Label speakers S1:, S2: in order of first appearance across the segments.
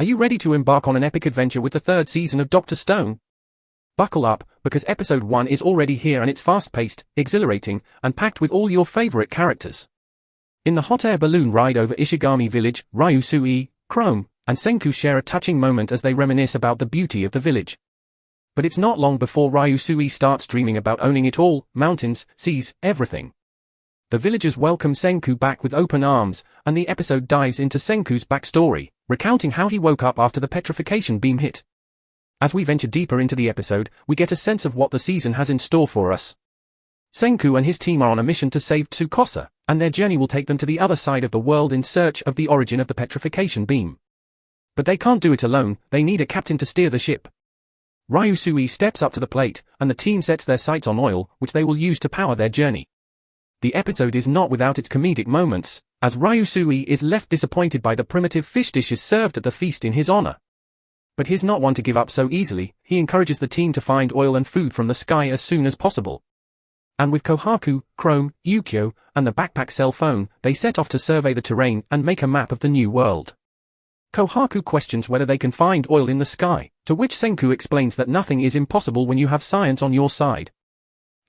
S1: Are you ready to embark on an epic adventure with the third season of Doctor Stone? Buckle up, because episode 1 is already here and it's fast-paced, exhilarating, and packed with all your favorite characters. In the hot air balloon ride over Ishigami Village, Ryusui, Chrome, and Senku share a touching moment as they reminisce about the beauty of the village. But it's not long before Ryusui starts dreaming about owning it all, mountains, seas, everything. The villagers welcome Senku back with open arms, and the episode dives into Senku's backstory recounting how he woke up after the petrification beam hit. As we venture deeper into the episode, we get a sense of what the season has in store for us. Senku and his team are on a mission to save Tsukasa, and their journey will take them to the other side of the world in search of the origin of the petrification beam. But they can't do it alone, they need a captain to steer the ship. Ryusui steps up to the plate, and the team sets their sights on oil, which they will use to power their journey. The episode is not without its comedic moments, as Ryusui is left disappointed by the primitive fish dishes served at the feast in his honor. But he's not one to give up so easily, he encourages the team to find oil and food from the sky as soon as possible. And with Kohaku, Chrome, Yukio, and the backpack cell phone, they set off to survey the terrain and make a map of the new world. Kohaku questions whether they can find oil in the sky, to which Senku explains that nothing is impossible when you have science on your side.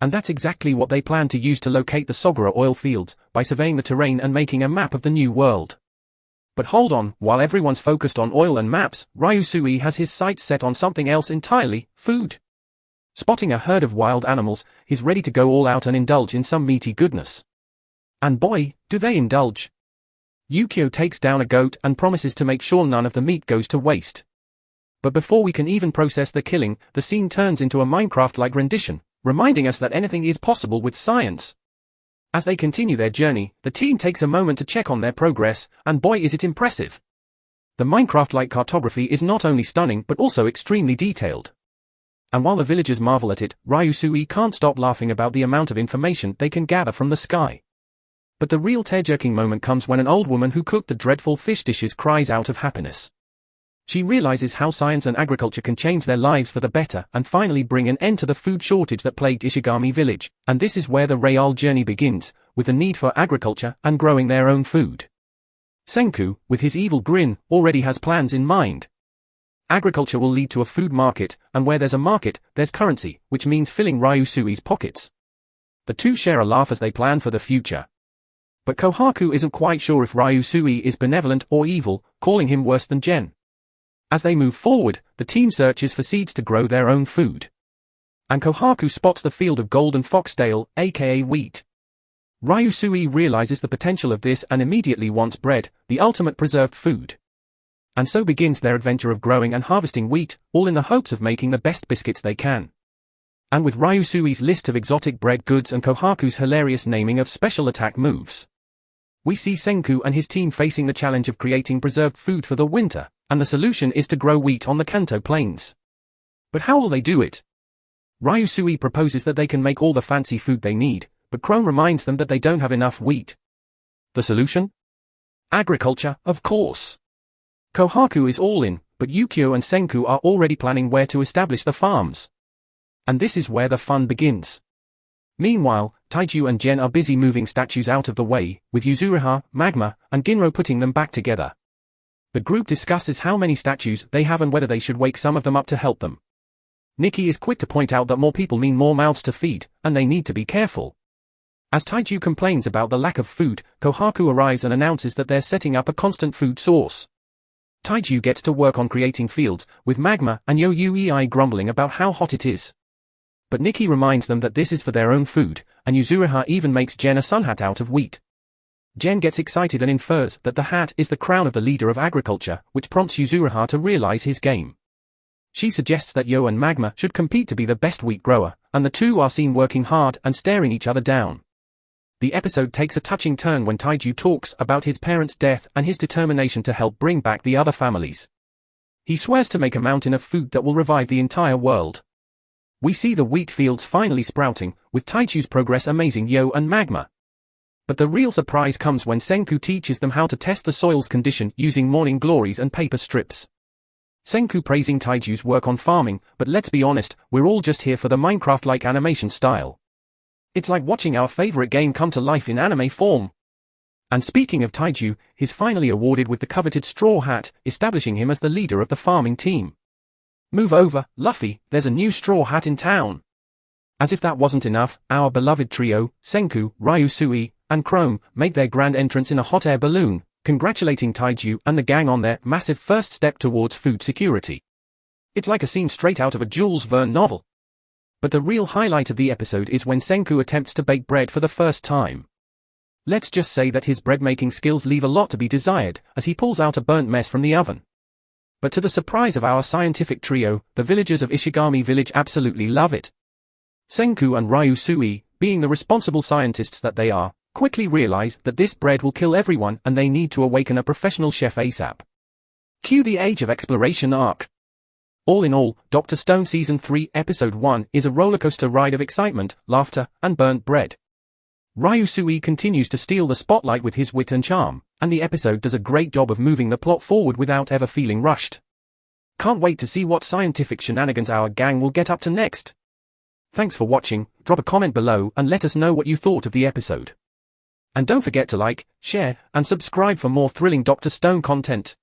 S1: And that's exactly what they plan to use to locate the Sagara oil fields, by surveying the terrain and making a map of the new world. But hold on, while everyone's focused on oil and maps, Ryusui has his sights set on something else entirely, food. Spotting a herd of wild animals, he's ready to go all out and indulge in some meaty goodness. And boy, do they indulge. Yukio takes down a goat and promises to make sure none of the meat goes to waste. But before we can even process the killing, the scene turns into a Minecraft-like rendition, reminding us that anything is possible with science. As they continue their journey, the team takes a moment to check on their progress, and boy is it impressive. The Minecraft-like cartography is not only stunning but also extremely detailed. And while the villagers marvel at it, Ryusui can't stop laughing about the amount of information they can gather from the sky. But the real tear-jerking moment comes when an old woman who cooked the dreadful fish dishes cries out of happiness. She realizes how science and agriculture can change their lives for the better and finally bring an end to the food shortage that plagued Ishigami village, and this is where the Real journey begins, with the need for agriculture and growing their own food. Senku, with his evil grin, already has plans in mind. Agriculture will lead to a food market, and where there's a market, there's currency, which means filling Ryusui's pockets. The two share a laugh as they plan for the future. But Kohaku isn't quite sure if Ryusui is benevolent or evil, calling him worse than Gen. As they move forward, the team searches for seeds to grow their own food. And Kohaku spots the field of golden foxtail, aka wheat. Ryusui realizes the potential of this and immediately wants bread, the ultimate preserved food. And so begins their adventure of growing and harvesting wheat, all in the hopes of making the best biscuits they can. And with Ryusui's list of exotic bread goods and Kohaku's hilarious naming of special attack moves. We see Senku and his team facing the challenge of creating preserved food for the winter and the solution is to grow wheat on the Kanto plains. But how will they do it? Ryusui proposes that they can make all the fancy food they need, but Chrome reminds them that they don't have enough wheat. The solution? Agriculture, of course. Kohaku is all in, but Yukio and Senku are already planning where to establish the farms. And this is where the fun begins. Meanwhile, Taiju and Gen are busy moving statues out of the way, with Yuzuriha, Magma, and Ginro putting them back together. The group discusses how many statues they have and whether they should wake some of them up to help them. Nikki is quick to point out that more people mean more mouths to feed, and they need to be careful. As Taiju complains about the lack of food, Kohaku arrives and announces that they're setting up a constant food source. Taiju gets to work on creating fields, with Magma and Yo Uei grumbling about how hot it is. But Nikki reminds them that this is for their own food, and Yuzuriha even makes Gen a sun hat out of wheat. Gen gets excited and infers that the hat is the crown of the leader of agriculture, which prompts Yuzuriha to realize his game. She suggests that Yo and Magma should compete to be the best wheat grower, and the two are seen working hard and staring each other down. The episode takes a touching turn when Taiju talks about his parents' death and his determination to help bring back the other families. He swears to make a mountain of food that will revive the entire world. We see the wheat fields finally sprouting, with Taiju's progress amazing Yo and Magma. But the real surprise comes when Senku teaches them how to test the soil's condition using morning glories and paper strips. Senku praising Taiju's work on farming, but let's be honest, we're all just here for the Minecraft-like animation style. It's like watching our favorite game come to life in anime form. And speaking of Taiju, he's finally awarded with the coveted straw hat, establishing him as the leader of the farming team. Move over, Luffy, there's a new straw hat in town. As if that wasn't enough, our beloved trio, Senku, Ryusui, and Chrome, made their grand entrance in a hot air balloon, congratulating Taiju and the gang on their massive first step towards food security. It's like a scene straight out of a Jules Verne novel. But the real highlight of the episode is when Senku attempts to bake bread for the first time. Let's just say that his bread-making skills leave a lot to be desired, as he pulls out a burnt mess from the oven. But to the surprise of our scientific trio, the villagers of Ishigami village absolutely love it. Senku and Ryusui, being the responsible scientists that they are, quickly realize that this bread will kill everyone and they need to awaken a professional chef ASAP. Cue the Age of Exploration arc. All in all, Dr. Stone Season 3, Episode 1 is a rollercoaster ride of excitement, laughter, and burnt bread. Ryusui continues to steal the spotlight with his wit and charm, and the episode does a great job of moving the plot forward without ever feeling rushed. Can't wait to see what scientific shenanigans our gang will get up to next. Thanks for watching, drop a comment below and let us know what you thought of the episode. And don't forget to like, share, and subscribe for more thrilling Dr. Stone content.